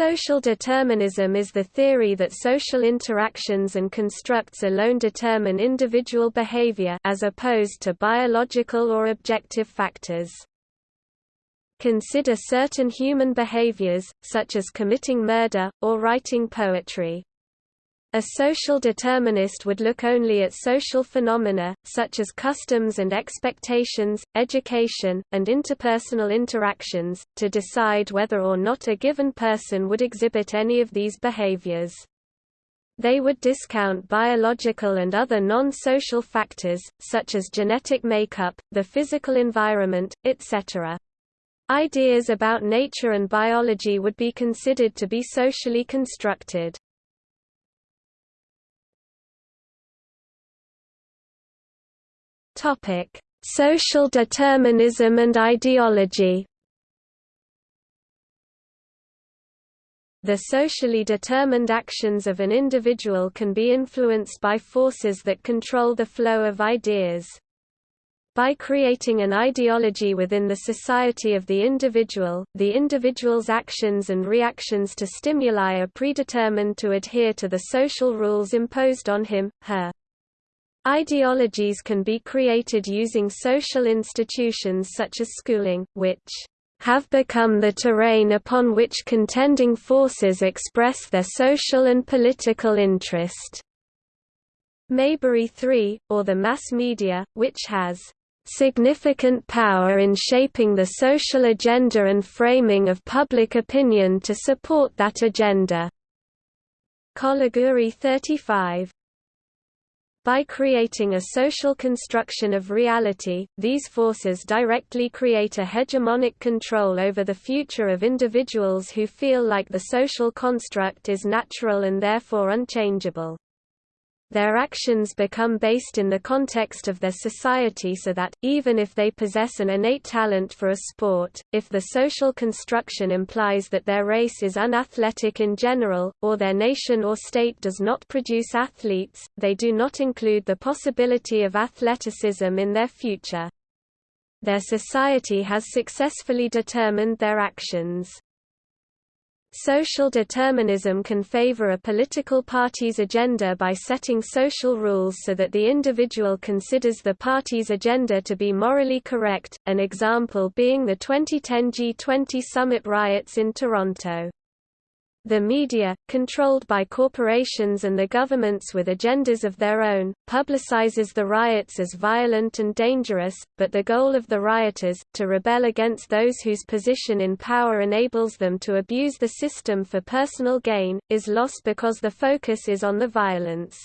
Social determinism is the theory that social interactions and constructs alone determine individual behavior as opposed to biological or objective factors. Consider certain human behaviors, such as committing murder, or writing poetry. A social determinist would look only at social phenomena, such as customs and expectations, education, and interpersonal interactions, to decide whether or not a given person would exhibit any of these behaviors. They would discount biological and other non-social factors, such as genetic makeup, the physical environment, etc. Ideas about nature and biology would be considered to be socially constructed. Topic: Social determinism and ideology. The socially determined actions of an individual can be influenced by forces that control the flow of ideas. By creating an ideology within the society of the individual, the individual's actions and reactions to stimuli are predetermined to adhere to the social rules imposed on him, her. Ideologies can be created using social institutions such as schooling, which have become the terrain upon which contending forces express their social and political interest. Maybury 3, or the mass media, which has significant power in shaping the social agenda and framing of public opinion to support that agenda. Colaguori 35 by creating a social construction of reality, these forces directly create a hegemonic control over the future of individuals who feel like the social construct is natural and therefore unchangeable. Their actions become based in the context of their society so that, even if they possess an innate talent for a sport, if the social construction implies that their race is unathletic in general, or their nation or state does not produce athletes, they do not include the possibility of athleticism in their future. Their society has successfully determined their actions. Social determinism can favor a political party's agenda by setting social rules so that the individual considers the party's agenda to be morally correct, an example being the 2010 G20 summit riots in Toronto. The media, controlled by corporations and the governments with agendas of their own, publicizes the riots as violent and dangerous, but the goal of the rioters, to rebel against those whose position in power enables them to abuse the system for personal gain, is lost because the focus is on the violence.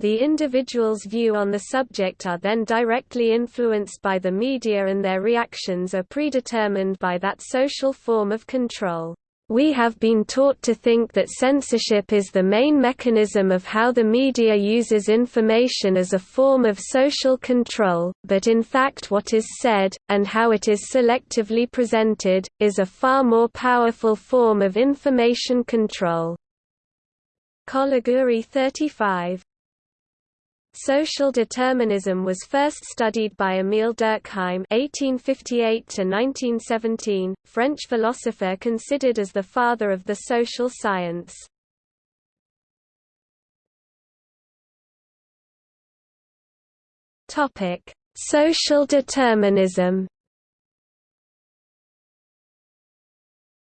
The individual's view on the subject are then directly influenced by the media and their reactions are predetermined by that social form of control. We have been taught to think that censorship is the main mechanism of how the media uses information as a form of social control, but in fact what is said, and how it is selectively presented, is a far more powerful form of information control. Colaguori 35 Social determinism was first studied by Émile Durkheim (1858–1917), French philosopher considered as the father of the social science. Topic: Social determinism.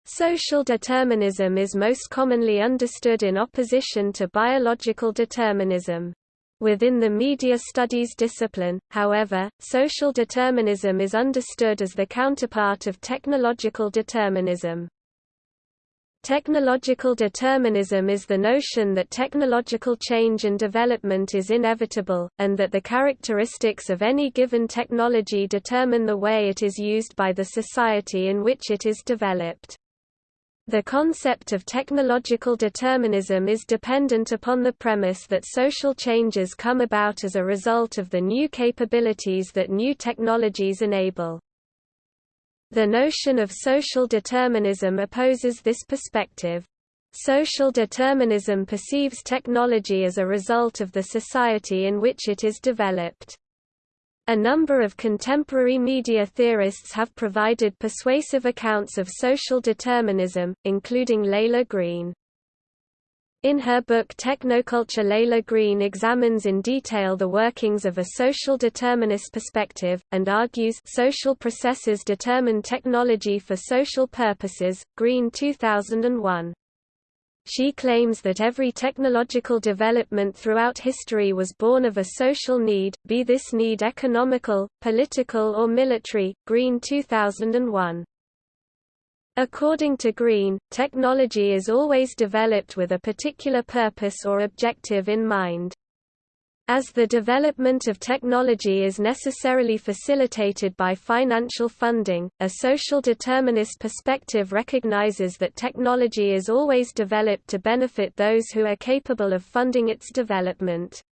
Social determinism is most commonly understood in opposition to biological determinism. Within the media studies discipline, however, social determinism is understood as the counterpart of technological determinism. Technological determinism is the notion that technological change and development is inevitable, and that the characteristics of any given technology determine the way it is used by the society in which it is developed. The concept of technological determinism is dependent upon the premise that social changes come about as a result of the new capabilities that new technologies enable. The notion of social determinism opposes this perspective. Social determinism perceives technology as a result of the society in which it is developed. A number of contemporary media theorists have provided persuasive accounts of social determinism, including Laila Green. In her book Technoculture Laila Green examines in detail the workings of a social determinist perspective, and argues social processes determine technology for social purposes. Green 2001. She claims that every technological development throughout history was born of a social need, be this need economical, political or military. Green 2001. According to Green, technology is always developed with a particular purpose or objective in mind. As the development of technology is necessarily facilitated by financial funding, a social determinist perspective recognizes that technology is always developed to benefit those who are capable of funding its development.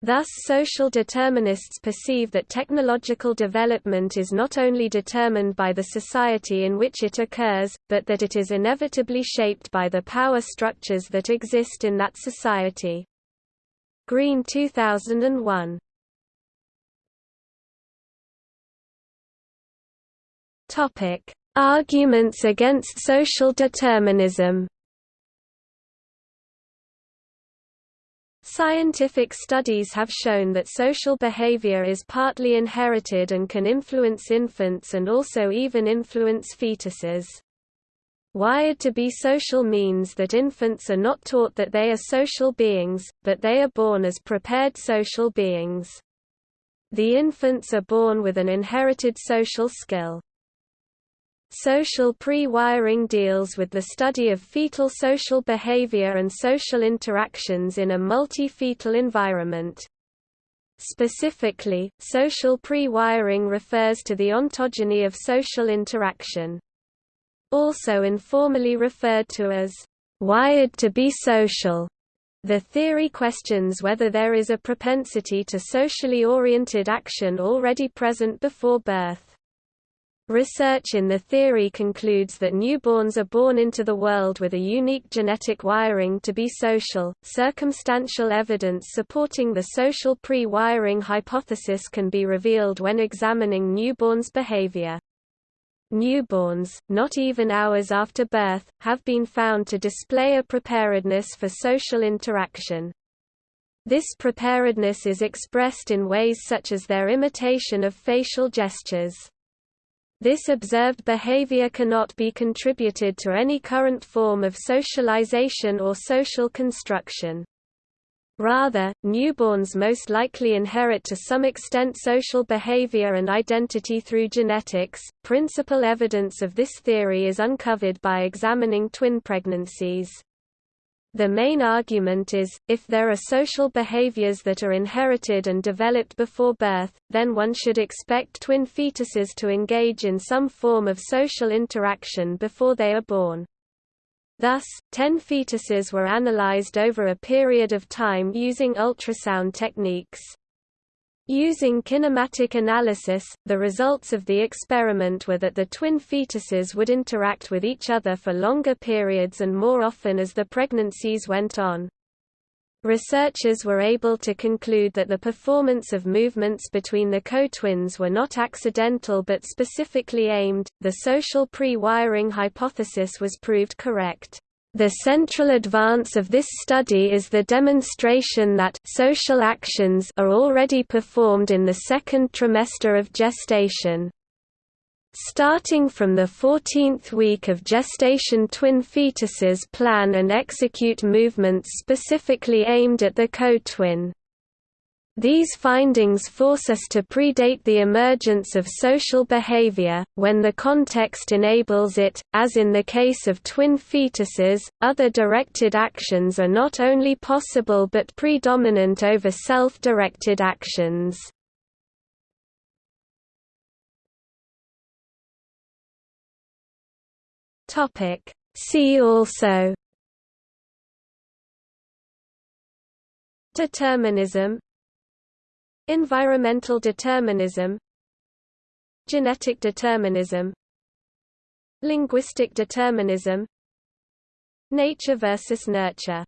Thus social determinists perceive that technological development is not only determined by the society in which it occurs, but that it is inevitably shaped by the power structures that exist in that society. Green 2001 Topic: Arguments against social determinism. Scientific studies have shown that social behavior is partly inherited and can influence infants and also even influence fetuses. Wired to be social means that infants are not taught that they are social beings, but they are born as prepared social beings. The infants are born with an inherited social skill. Social pre-wiring deals with the study of fetal social behavior and social interactions in a multi-fetal environment. Specifically, social pre-wiring refers to the ontogeny of social interaction. Also informally referred to as wired to be social. The theory questions whether there is a propensity to socially oriented action already present before birth. Research in the theory concludes that newborns are born into the world with a unique genetic wiring to be social. Circumstantial evidence supporting the social pre wiring hypothesis can be revealed when examining newborns' behavior. Newborns, not even hours after birth, have been found to display a preparedness for social interaction. This preparedness is expressed in ways such as their imitation of facial gestures. This observed behavior cannot be contributed to any current form of socialization or social construction. Rather, newborns most likely inherit to some extent social behavior and identity through genetics. Principal evidence of this theory is uncovered by examining twin pregnancies. The main argument is, if there are social behaviors that are inherited and developed before birth, then one should expect twin fetuses to engage in some form of social interaction before they are born. Thus, 10 fetuses were analyzed over a period of time using ultrasound techniques. Using kinematic analysis, the results of the experiment were that the twin fetuses would interact with each other for longer periods and more often as the pregnancies went on. Researchers were able to conclude that the performance of movements between the co-twins were not accidental but specifically aimed. The social pre-wiring hypothesis was proved correct. The central advance of this study is the demonstration that social actions are already performed in the second trimester of gestation. Starting from the 14th week of gestation twin fetuses plan and execute movements specifically aimed at the co-twin. These findings force us to predate the emergence of social behavior, when the context enables it. As in the case of twin fetuses, other directed actions are not only possible but predominant over self directed actions. See also Determinism Environmental determinism Genetic determinism Linguistic determinism Nature versus nurture